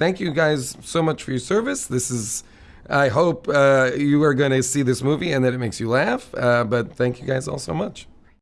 thank you guys so much for your service. This is. I hope uh, you are going to see this movie and that it makes you laugh. Uh, but thank you guys all so much.